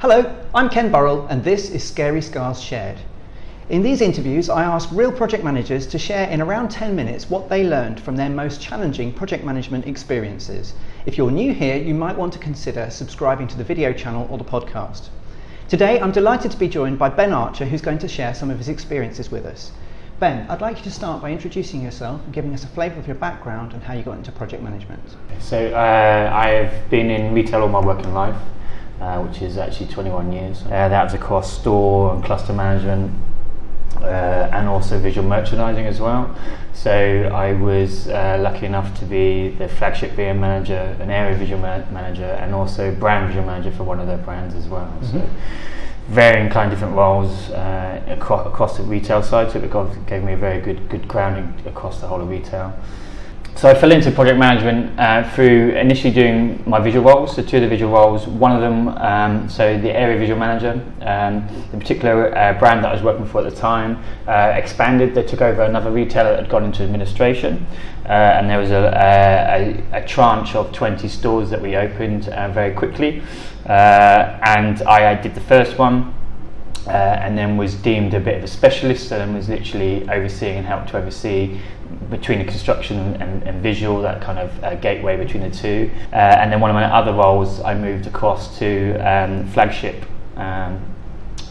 Hello, I'm Ken Burrell, and this is Scary Scars Shared. In these interviews, I ask real project managers to share in around 10 minutes what they learned from their most challenging project management experiences. If you're new here, you might want to consider subscribing to the video channel or the podcast. Today, I'm delighted to be joined by Ben Archer, who's going to share some of his experiences with us. Ben, I'd like you to start by introducing yourself and giving us a flavour of your background and how you got into project management. So, uh, I've been in retail all my working life, uh, which is actually 21 years. Uh, that was across store and cluster management, uh, and also visual merchandising as well. So I was uh, lucky enough to be the flagship VM manager, an area visual ma- manager, and also brand visual manager for one of their brands as well. Mm-hmm. So varying kind of different roles uh, across, across the retail side, so it gave me a very good good grounding across the whole of retail. So I fell into project management uh, through initially doing my visual roles, so two of the visual roles. One of them, um, so the area visual manager, um, the particular uh, brand that I was working for at the time, uh, expanded. They took over another retailer that had gone into administration, uh, and there was a, a, a, tranche of 20 stores that we opened uh, very quickly. Uh, and I, I did the first one. Uh, and then was deemed a bit of a specialist and was literally overseeing and helped to oversee between the construction and, and visual, that kind of uh, gateway between the two. Uh, and then one of my other roles, I moved across to um, flagship um,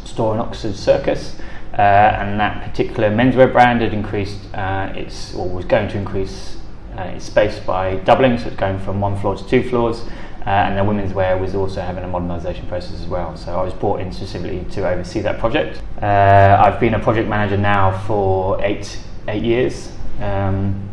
store in Oxford Circus. Uh, and that particular menswear brand had increased uh, its, or was going to increase uh, its space by doubling, so it's going from one floor to two floors. Uh, and the women's wear was also having a modernisation process as well. So I was brought in specifically to oversee that project. Uh, I've been a project manager now for eight eight years. Um,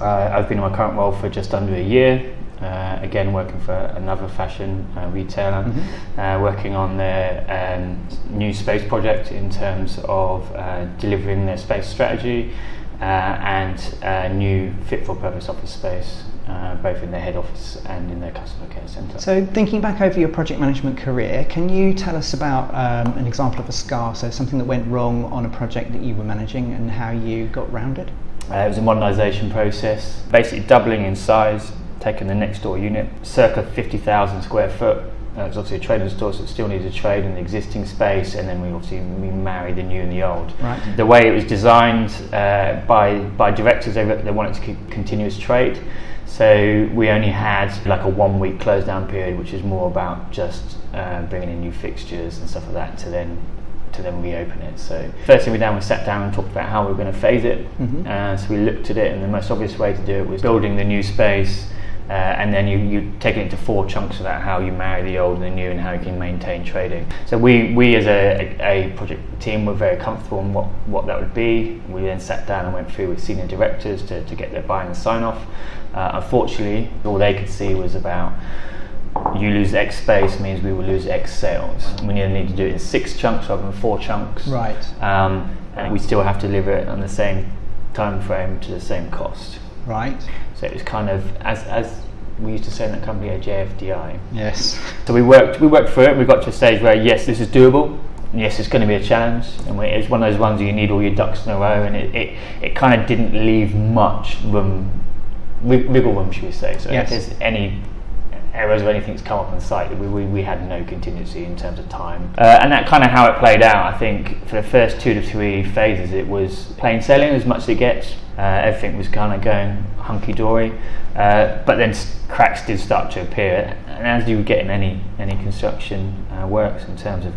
uh, I've been in my current role for just under a year. Uh, again, working for another fashion uh, retailer, mm-hmm. Uh, working on their um, new space project in terms of uh, delivering their space strategy Uh, and a new fit for purpose office space uh, both in their head office and in their customer care centre. So, thinking back over your project management career, can you tell us about um, an example of a scar, so something that went wrong on a project that you were managing and how you got round it? Uh, it was a modernisation process, basically doubling in size, taking the next door unit, circa 50,000 square foot, Uh, it was obviously a trading store, so it still needed to trade in the existing space, and then we obviously we married the new and the old. Right. The way it was designed uh, by by directors, they, they wanted to keep continuous trade, so we only had like a one week close down period, which is more about just uh, bringing in new fixtures and stuff like that to then to then reopen it. So first thing we done was sat down and talked about how we were going to phase it. Mm-hmm. Uh, so we looked at it, and the most obvious way to do it was building the new space. Uh, and then you, you take it into four chunks of that how you marry the old and the new and how you can maintain trading. So we, we as a, a, a project team were very comfortable in what, what that would be. We then sat down and went through with senior directors to, to get their buy-in and sign off. Uh, unfortunately, all they could see was about you lose X space means we will lose X sales. We need, need to do it in six chunks rather than four chunks. Right. Um, and we still have to deliver it on the same time frame to the same cost. Right. So it was kind of as as we used to say in that company a JFDI. Yes. So we worked we worked through it. We got to a stage where yes, this is doable. Yes, it's going to be a challenge, and it was one of those ones where you need all your ducks in a row, and it, it, it kind of didn't leave much room, wiggle room, should we say? So yes. if there's any errors or anything that's come up on site, we, we, we had no contingency in terms of time. Uh, and that kind of how it played out, I think for the first two to three phases, it was plain sailing as much as it gets. Uh, everything was kind of going hunky dory. Uh, but then cracks did start to appear, and as you get in any, any construction uh, works in terms of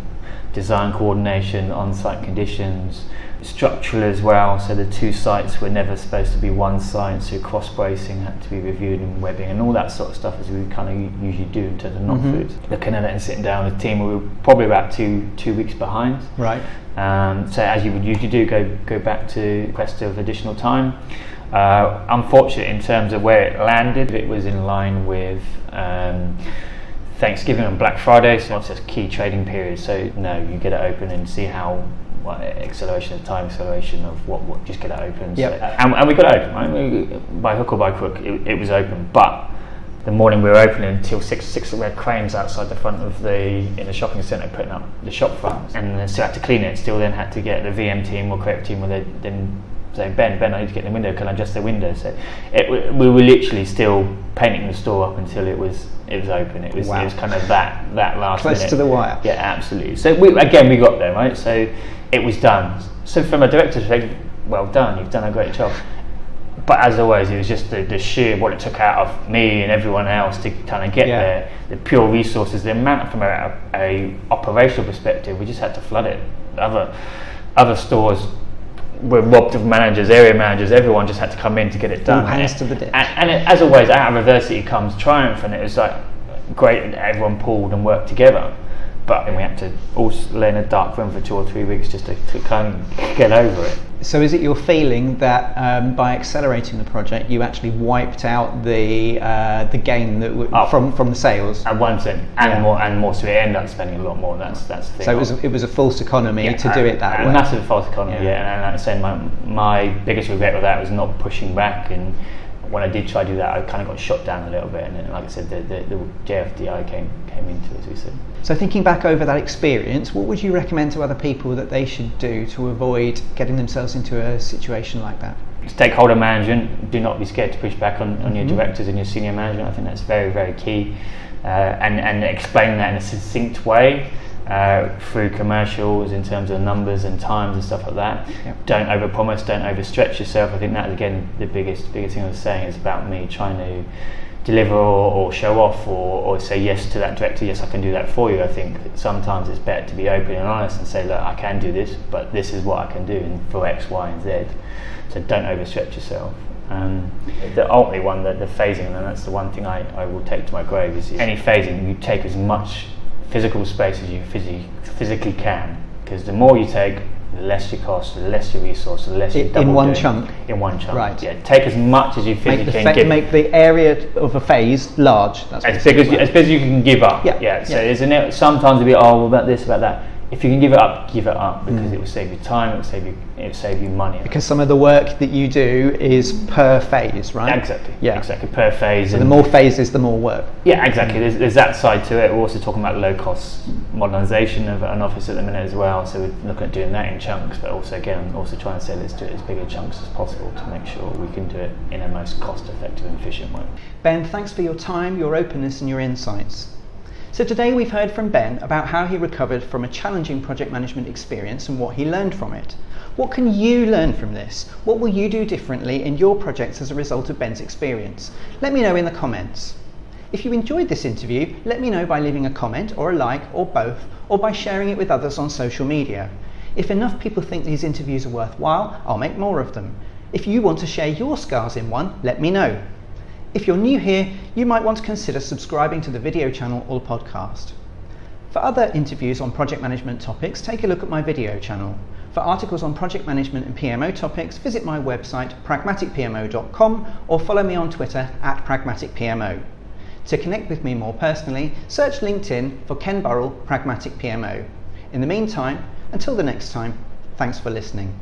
design coordination, on site conditions, structural as well. So the two sites were never supposed to be one site, so cross bracing had to be reviewed and webbing and all that sort of stuff as we kind of usually do in terms of not mm-hmm. foods. Looking at it and sitting down with the team, we were probably about two two weeks behind. Right. Um, so as you would usually do, go go back to request of additional time. Uh, unfortunate in terms of where it landed, it was in line with. Um, Thanksgiving and Black Friday, so it's a key trading period. So no, you get it open and see how what, acceleration of time, acceleration of what, what just get it open. Yep. So, and, and we got it open, right? We, by hook or by crook, it, it was open. But the morning we were opening until six six red cranes outside the front of the in the shopping centre putting up the shop front and then still had to clean it still then had to get the VM team or creative team where they then saying, Ben, Ben, I need to get the window. Can I adjust the window? So it, we were literally still painting the store up until it was it was open. It was wow. it was kind of that that last close minute. to the wire. Yeah, absolutely. So we, again, we got there, right? So it was done. So from a director's perspective, well done. You've done a great job. But as always, it was just the, the sheer what it took out of me and everyone else to kind of get yeah. there. The pure resources, the amount from a, a operational perspective, we just had to flood it. Other other stores were robbed of managers, area managers, everyone just had to come in to get it done. All hands to the ditch. And, and it, as always, out of adversity comes triumph, and it was like great that everyone pulled and worked together. But we had to all lay in a dark room for two or three weeks just to, to kind of get over it. So, is it your feeling that um, by accelerating the project, you actually wiped out the uh, the gain that w- oh, from from the sales? At one percent, and yeah. more and more. So we end up spending a lot more. That's that's the thing. So it was a, it was a false economy yeah, to do it that way. Massive false economy. Yeah, yeah. and, and like I said, my my biggest regret with that was not pushing back and when I did try to do that, I kind of got shot down a little bit, and then, like I said, the, the, the JFDI came came into it, as we said. So thinking back over that experience, what would you recommend to other people that they should do to avoid getting themselves into a situation like that? Stakeholder management, do not be scared to push back on, on mm-hmm. your directors and your senior management. I think that's very, very key. Uh, and, and explain that in a succinct way uh, through commercials in terms of numbers and times and stuff like that. Yep. Don't overpromise, don't overstretch yourself. I think that again the biggest biggest thing I was saying is about me trying to deliver or, or show off or, or, say yes to that director. Yes, I can do that for you. I think sometimes it's better to be open and honest and say, look, I can do this, but this is what I can do and for X, Y, and Z. So don't overstretch yourself. Um, the ultimately one, the, the phasing, and that's the one thing I, I will take to my grave is any phasing, you take as much physical space as you physically, physically can. Because the more you take, the less you cost, the less your resource, the less you double in one chunk. In one chunk, right? Yeah, take as much as you physically can. Fa- make the area of a phase large. That's as big as, you, as big as you can give up. Yeah. yeah. So yeah. isn't it? Sometimes it'll be oh, about this, about that if you can give it up, give it up because mm. it will save you time, it will save you, it will save you money. Because some of the work that you do is per phase, right? exactly. Yeah, exactly per phase. So the more phases, the more work. Yeah, exactly. Mm. There's, there's, that side to it. We're also talking about low cost modernisation of an office at the minute as well. So we're looking at doing that in chunks, but also again, also trying to say let's do it as big a chunks as possible to make sure we can do it in a most cost effective and efficient way. Ben, thanks for your time, your openness, and your insights. So today we've heard from Ben about how he recovered from a challenging project management experience and what he learned from it. What can you learn from this? What will you do differently in your projects as a result of Ben's experience? Let me know in the comments. If you enjoyed this interview, let me know by leaving a comment or a like or both, or by sharing it with others on social media. If enough people think these interviews are worthwhile, I'll make more of them. If you want to share your scars in one, let me know. If you're new here, you might want to consider subscribing to the video channel or podcast. For other interviews on project management topics, take a look at my video channel. For articles on project management and PMO topics, visit my website pragmaticpmo.com or follow me on Twitter at pragmaticpmo. To connect with me more personally, search LinkedIn for Ken Burrell Pragmatic PMO. In the meantime, until the next time, thanks for listening.